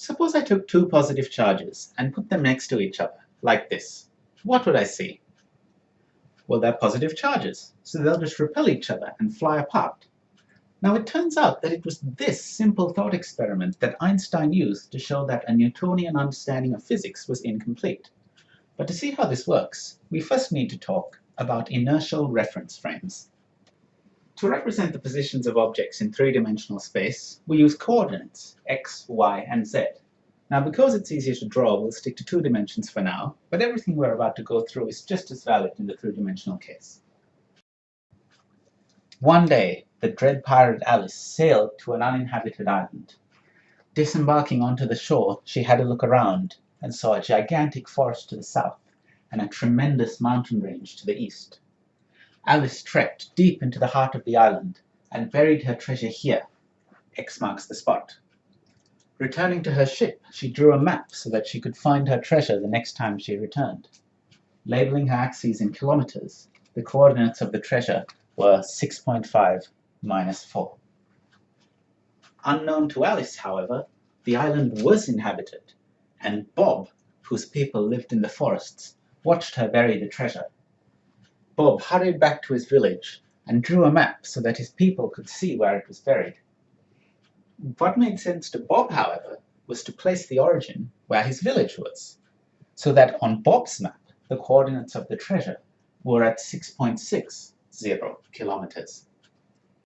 Suppose I took two positive charges and put them next to each other, like this. What would I see? Well, they're positive charges, so they'll just repel each other and fly apart. Now it turns out that it was this simple thought experiment that Einstein used to show that a Newtonian understanding of physics was incomplete. But to see how this works, we first need to talk about inertial reference frames. To represent the positions of objects in three-dimensional space, we use coordinates, x, y, and z. Now, because it's easier to draw, we'll stick to two dimensions for now, but everything we're about to go through is just as valid in the three-dimensional case. One day, the dread pirate Alice sailed to an uninhabited island. Disembarking onto the shore, she had a look around and saw a gigantic forest to the south and a tremendous mountain range to the east. Alice trekked deep into the heart of the island and buried her treasure here. X marks the spot. Returning to her ship, she drew a map so that she could find her treasure the next time she returned. Labeling her axes in kilometers, the coordinates of the treasure were 6.5 minus 4. Unknown to Alice, however, the island was inhabited, and Bob, whose people lived in the forests, watched her bury the treasure. Bob hurried back to his village and drew a map so that his people could see where it was buried. What made sense to Bob, however, was to place the origin where his village was, so that on Bob's map the coordinates of the treasure were at 6.60 kilometers.